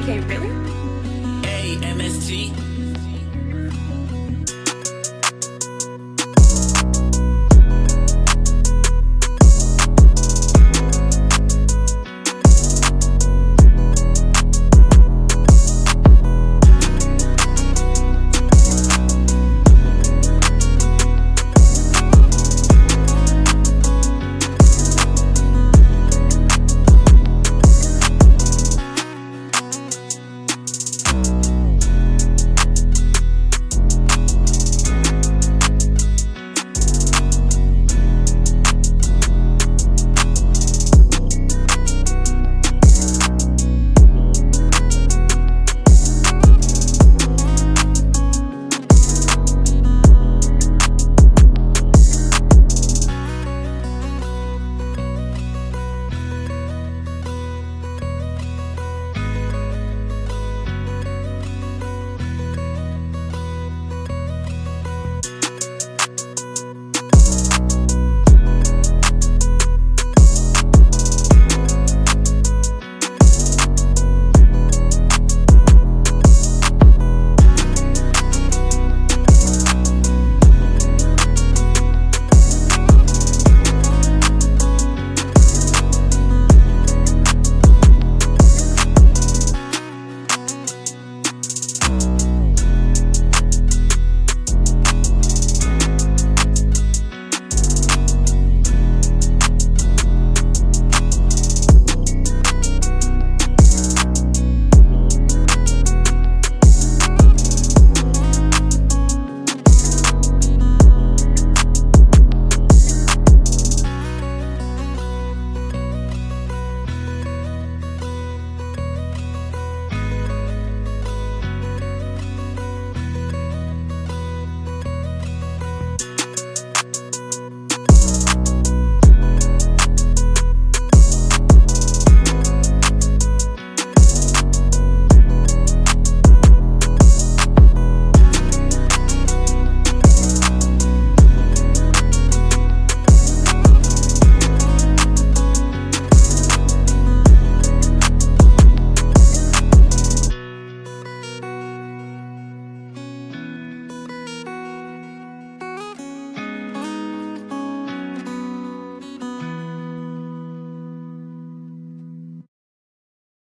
AK, really? A-M-S-T.